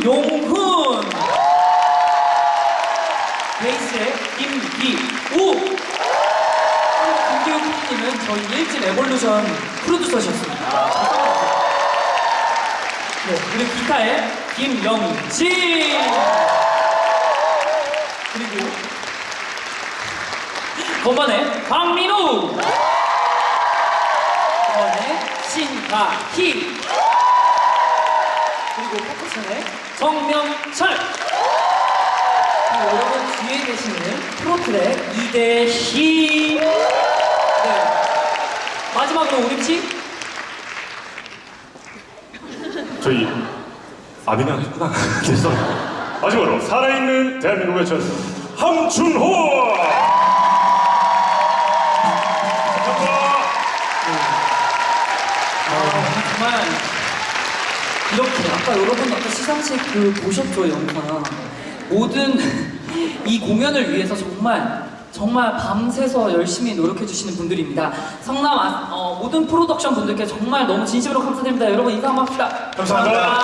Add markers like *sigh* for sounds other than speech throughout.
김용훈. 베이스의 김기우. 김기우 PD님은 저희 1집 에볼루션 프로듀서셨습니다. 네, 그리고 기타의 김영진. 그리고 건반의 박민우. 건반의 신가희. 그리고 퍼커션의 정명철 그리고 여러분 뒤에 계시는 프로트랙 이대희 네. 마지막으로 우리 팀 저희 아비냥 했구나. 죄송해요. 마지막으로 살아있는 대한민국의 전설 함춘호. 아, 정말 이렇게 아까 여러분 아까 시상식 그 보셨죠 영상. 모든 이 공연을 위해서 정말 정말 밤새서 열심히 노력해 주시는 분들입니다. 성남 아- 어, 모든 프로덕션 분들께 정말 너무 진심으로 감사드립니다. 여러분 인사 한번 합시다. 감사합니다.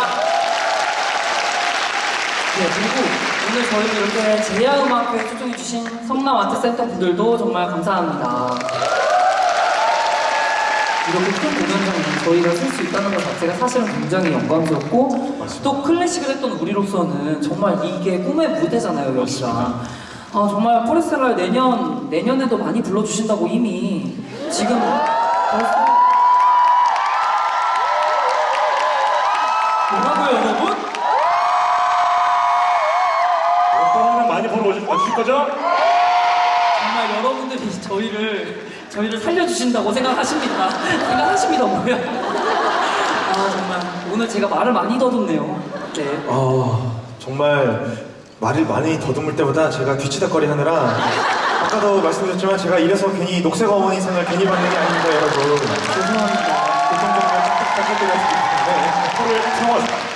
네 그리고 오늘 저희를 이렇게 제야음악회에 초청해 주신 성남 아트센터 분들도 정말 감사합니다. 이렇게 큰 공연장에 저희가 쓸 수 있다는 것 자체가 사실은 굉장히 영광스럽고 맞습니다. 또 클래식을 했던 우리로서는 정말 이게 꿈의 무대잖아요 여기가 아 정말 포레스텔라 내년 내년에도 많이 불러주신다고 이미 지금 벌써 뭐라고요 여러분? 오빠는 많이 보러 오실 와주실 거죠? 정말 여러분들이 저희를 저희를 살려주신다고 생각하십니다. *laughs* 생각하십니다 뭐야? 아 정말 오늘 제가 말을 많이 더듬네요. 네. 어, 정말 말을 많이 더듬을 때보다 제가 뒤치다거리 하느라 아까도 말씀드렸지만 제가 이래서 괜히 녹색 어머니 상을 괜히 받는 게 아닙니다 여러분 죄송합니다. 교통정보를 딱딱딱 해드렸기 서로의 평화. 때문에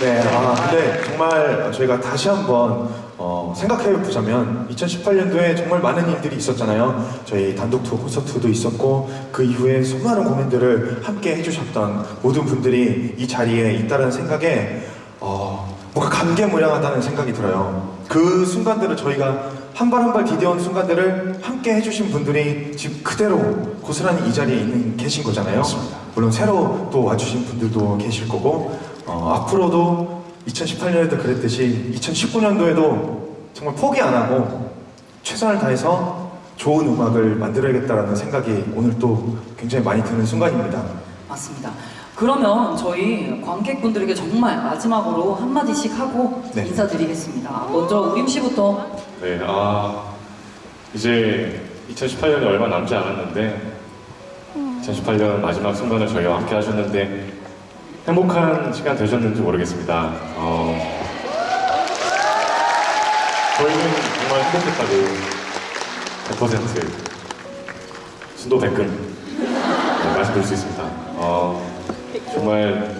네, 아 근데 정말 저희가 다시 한번 어, 생각해 보자면 2018년도에 정말 많은 일들이 있었잖아요 저희 단독 투어 콘서트도 있었고 그 이후에 수많은 공연들을 함께 해주셨던 모든 분들이 이 자리에 있다는 생각에 어, 뭔가 감개무량하다는 생각이 들어요. 그 순간들을 저희가 한 발 한 발 디뎌온 순간들을 함께 해주신 분들이 지금 그대로 고스란히 이 자리에 있는 계신 거잖아요. 물론 새로 또 와주신 분들도 계실 거고 어, 앞으로도 2018년에도 그랬듯이 2019년도에도 정말 포기 안 하고 최선을 다해서 좋은 음악을 만들어야겠다라는 생각이 오늘 또 굉장히 많이 드는 순간입니다. 맞습니다. 그러면 저희 관객분들에게 정말 마지막으로 한 마디씩 하고 네. 인사드리겠습니다. 먼저 우림 씨부터 네, 아 이제 2018년이 얼마 남지 않았는데 2018년 마지막 순간을 저희와 함께 하셨는데 행복한 시간 되셨는지 모르겠습니다. 어, 저희는 정말 행복했다고 100% 순도 100금 네, 말씀드릴 수 있습니다. 어, 정말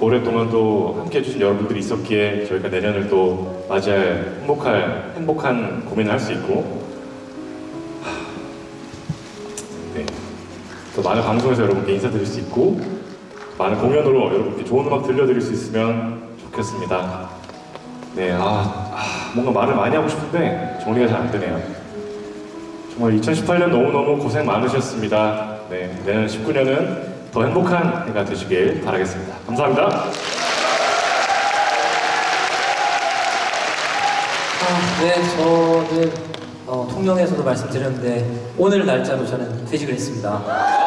오랫동안 또 함께 해주신 여러분들이 있었기에 저희가 내년을 또 맞이할 행복할, 행복한 고민을 할 수 있고 하, 네. 또 많은 방송에서 여러분께 인사드릴 수 있고 많은 공연으로 여러분께 좋은 음악 들려드릴 수 있으면 좋겠습니다. 네, 아, 아, 뭔가 말을 많이 하고 싶은데 정리가 잘 안 되네요. 정말 2018년 너무너무 고생 많으셨습니다. 네, 내년 19년은 더 행복한 해가 되시길 바라겠습니다. 감사합니다. 아, 네, 저는 어, 통영에서도 말씀드렸는데 오늘 날짜로 저는 퇴직을 했습니다.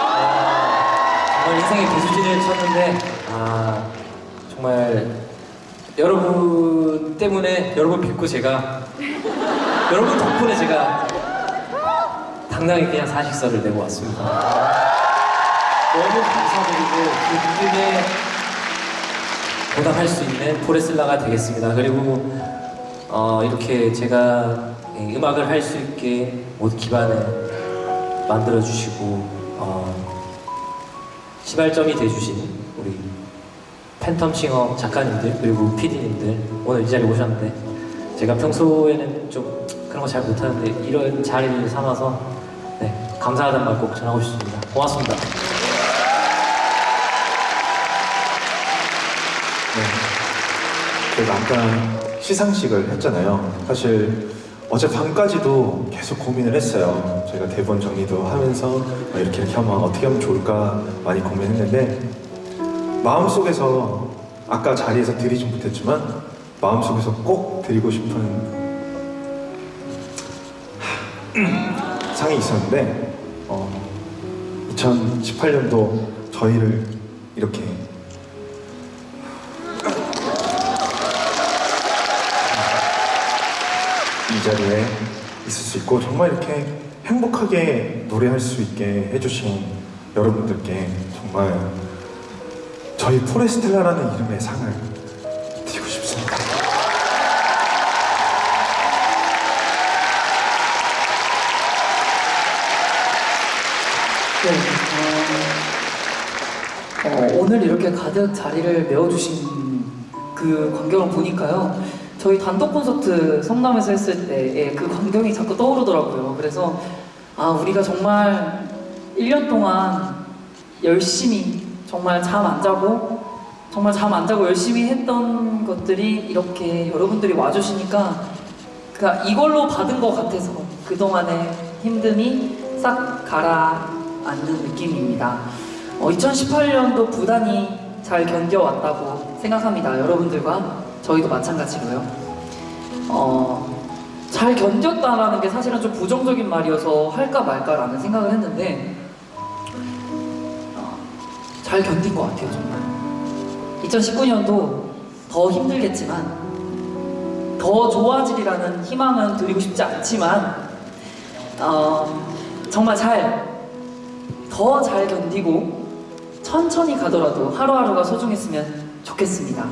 아, 정말 인생의 배수진을 쳤는데 아, 정말 여러분 때문에 여러분 뵙고 제가 여러분 덕분에 제가 당당히 그냥 사직서를 내고 왔습니다. 너무 감사드리고 그 분들께 보답할 수 있는 포레슬라가 되겠습니다. 그리고 어, 이렇게 제가 이 음악을 할 수 있게 모두 기반을 만들어 주시고 어, 시발점이 돼주신 우리 팬텀싱어 작가님들 그리고 PD님들 오늘 이 자리에 오셨는데 제가 평소에는 좀 그런 거 잘 못하는데 이런 자리를 삼아서 네, 감사하다는 말 꼭 전하고 싶습니다. 고맙습니다. 저희가 아까 시상식을 했잖아요. 사실 어제 밤까지도 계속 고민을 했어요. 저희가 대본 정리도 하면서 아, 이렇게 이렇게 하면 어떻게 하면 좋을까 많이 고민했는데 마음속에서 아까 자리에서 드리진 못했지만 마음속에서 꼭 드리고 싶은 상이 있었는데 어, 2018년도 저희를 이렇게 이 자리에 있을 수 있고 정말 이렇게 행복하게 노래할 수 있게 해주신 여러분들께 정말 저희 포레스텔라라는 이름의 상을 드리고 싶습니다. 네, 어, 어, 오늘 이렇게 가득 자리를 메워주신 그 광경을 보니까요. 저희 단독 콘서트 성남에서 했을 때의 그 광경이 자꾸 떠오르더라고요. 그래서 아, 우리가 정말 1년 동안 열심히 정말 잠 안 자고 정말 잠 안 자고 열심히 했던 것들이 이렇게 여러분들이 와주시니까 그러니까 이걸로 받은 것 같아서 그동안의 힘듦이 싹 가라앉는 느낌입니다. 어, 2018년도 부단히 잘 견뎌왔다고 생각합니다. 여러분들과 저희도 마찬가지고요. 어, 잘 견뎠다라는 게 사실은 좀 부정적인 말이어서 할까 말까라는 생각을 했는데 어, 잘 견딘 것 같아요, 정말. 2019년도 더 힘들겠지만 더 좋아지리라는 희망은 드리고 싶지 않지만 어, 정말 잘 더 잘 견디고 천천히 가더라도 하루하루가 소중했으면 좋겠습니다.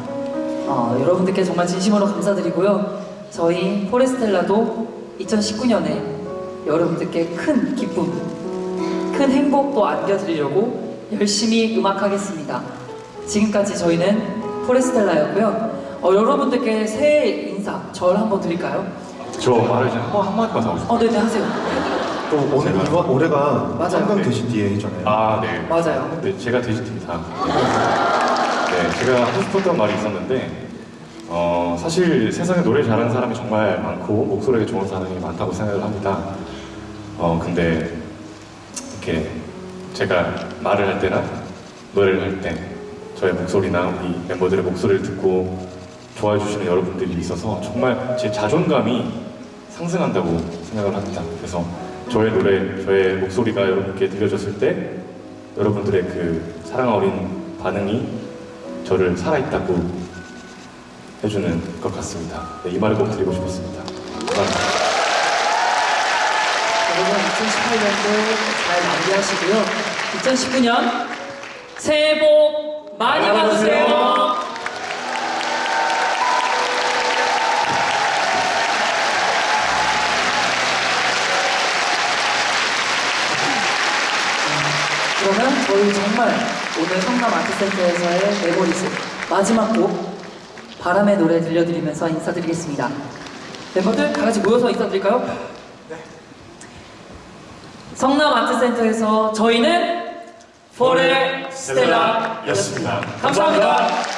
어, 여러분들께 정말 진심으로 감사드리고요. 저희 포레스텔라도 2019년에 여러분들께 큰 기쁨, 큰 행복도 안겨드리려고 열심히 음악하겠습니다. 지금까지 저희는 포레스텔라였고요. 어, 여러분들께 새해 인사 절 한번 드릴까요? 저 말을 이제 한, 번- 한마디만 더 하고 싶어요. 어, 네네 하세요. 또 오늘 제가- 올해가 맞아요. 한강 네. 대시 뒤에 해잖아요. 아, 네. 맞아요. 네, 제가 돼지입니다. 네, 제가 하고 싶었던 말이 있었는데, 어, 사실 세상에 노래 잘하는 사람이 정말 많고, 목소리가 좋은 사람이 많다고 생각을 합니다. 어, 근데, 이렇게 제가 말을 할 때나 노래를 할 때, 저의 목소리나 우리 멤버들의 목소리를 듣고 좋아해 주시는 여러분들이 있어서 정말 제 자존감이 상승한다고 생각을 합니다. 그래서 저의 노래, 저의 목소리가 여러분께 들려졌을 때 여러분들의 그 사랑 어린 반응이 저를 살아있다고 해주는 것 같습니다. 네, 이 말을 꼭 드리고 싶었습니다. 감사합니다. 여러분 2018년도 잘 마무리하시고요. 2019년 새해 복 많이 받으세요. 그러면 저희 정말 오늘 성남 아트센터에서의 Memories 마지막 곡 바람의 노래 들려드리면서 인사드리겠습니다. 멤버들 다 같이 모여서 인사드릴까요? 성남 아트센터에서 저희는 포레 스텔라였습니다. 감사합니다.